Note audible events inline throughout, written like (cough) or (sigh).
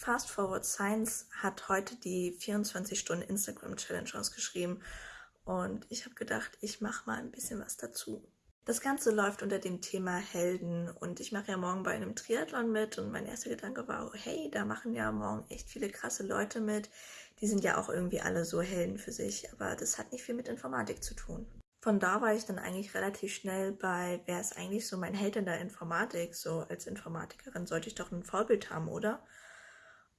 Fast Forward Science hat heute die 24-Stunden-Instagram-Challenge rausgeschrieben und ich habe gedacht, ich mache mal ein bisschen was dazu. Das Ganze läuft unter dem Thema Helden und ich mache ja morgen bei einem Triathlon mit und mein erster Gedanke war, hey, da machen ja morgen echt viele krasse Leute mit. Die sind ja auch irgendwie alle so Helden für sich, aber das hat nicht viel mit Informatik zu tun. Von da war ich dann eigentlich relativ schnell bei, wer ist eigentlich so mein Held in der Informatik? So als Informatikerin sollte ich doch ein Vorbild haben, oder?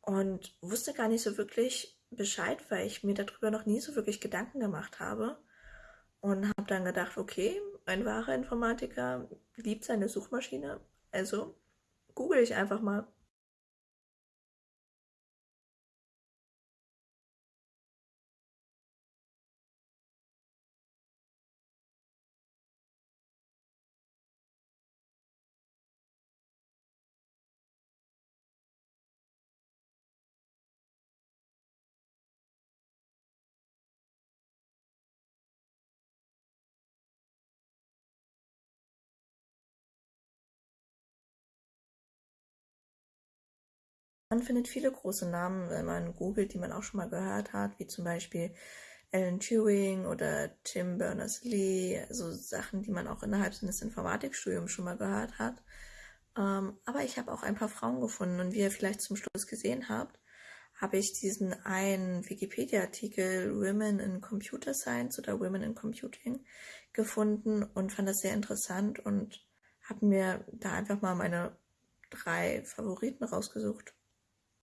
Und wusste gar nicht so wirklich Bescheid, weil ich mir darüber noch nie so wirklich Gedanken gemacht habe. Und habe dann gedacht, okay, ein wahrer Informatiker liebt seine Suchmaschine, also google ich einfach mal. Man findet viele große Namen, wenn man googelt, die man auch schon mal gehört hat, wie zum Beispiel Alan Turing oder Tim Berners-Lee, also Sachen, die man auch innerhalb seines Informatikstudiums schon mal gehört hat. Ähm, aber ich habe auch ein paar Frauen gefunden und wie ihr vielleicht zum Schluss gesehen habt, habe ich diesen einen Wikipedia-Artikel Women in Computer Science oder Women in Computing gefunden und fand das sehr interessant und habe mir da einfach mal meine drei Favoriten rausgesucht.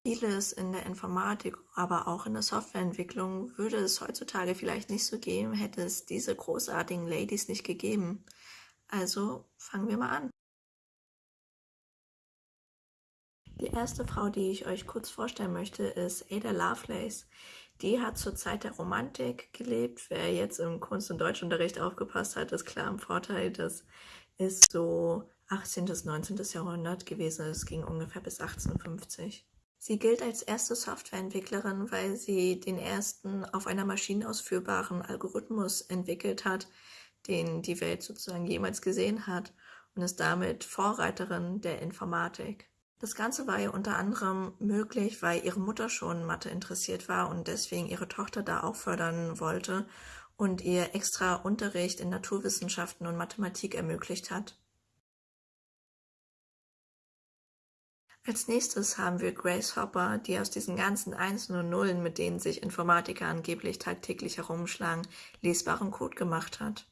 Vieles in der Informatik, aber auch in der Softwareentwicklung würde es heutzutage vielleicht nicht so geben, hätte es diese großartigen Ladies nicht gegeben. Also fangen wir mal an. Die erste Frau, die ich euch kurz vorstellen möchte, ist Ada Lovelace. Die hat zur Zeit der Romantik gelebt. Wer jetzt im Kunst- und Deutschunterricht aufgepasst hat, ist klar im Vorteil. Das ist so 18. bis 19. Jahrhundert gewesen. Es ging ungefähr bis 1850. Sie gilt als erste Softwareentwicklerin, weil sie den ersten auf einer Maschine ausführbaren Algorithmus entwickelt hat, den die Welt sozusagen jemals gesehen hat und ist damit Vorreiterin der Informatik. Das Ganze war ihr unter anderem möglich, weil ihre Mutter schon Mathe interessiert war und deswegen ihre Tochter da auch fördern wollte und ihr extra Unterricht in Naturwissenschaften und Mathematik ermöglicht hat. Als nächstes haben wir Grace Hopper, die aus diesen ganzen Einsen und Nullen, mit denen sich Informatiker angeblich tagtäglich herumschlagen, lesbaren Code gemacht hat.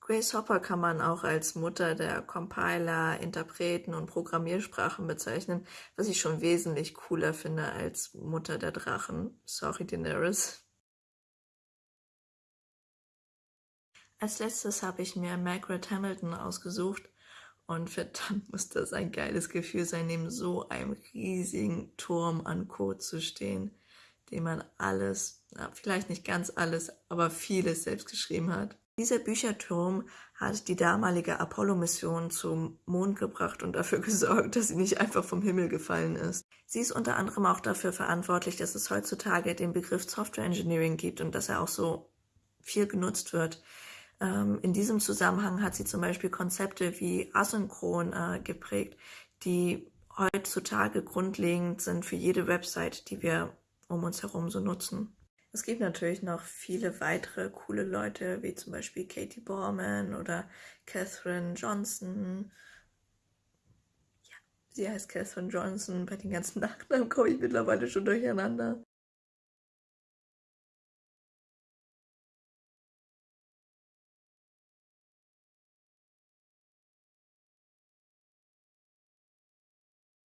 Grace Hopper kann man auch als Mutter der Compiler, Interpreten und Programmiersprachen bezeichnen, was ich schon wesentlich cooler finde als Mutter der Drachen. Sorry, Daenerys. Als letztes habe ich mir Margaret Hamilton ausgesucht, und verdammt muss das ein geiles Gefühl sein, neben so einem riesigen Turm an Code zu stehen, den man alles, na, vielleicht nicht ganz alles, aber vieles selbst geschrieben hat. Dieser Bücherturm hat die damalige Apollo-Mission zum Mond gebracht und dafür (laughs) gesorgt, dass sie nicht einfach vom Himmel gefallen ist. Sie ist unter anderem auch dafür verantwortlich, dass es heutzutage den Begriff Software Engineering gibt und dass er auch so viel genutzt wird. Ähm, in diesem Zusammenhang hat sie zum Beispiel Konzepte wie asynchron äh, geprägt, die heutzutage grundlegend sind für jede Website, die wir um uns herum so nutzen. Es gibt natürlich noch viele weitere coole Leute, wie zum Beispiel Katie Borman oder Catherine Johnson. Ja, sie heißt Catherine Johnson. Bei den ganzen (laughs) Nachnamen komme ich mittlerweile schon durcheinander.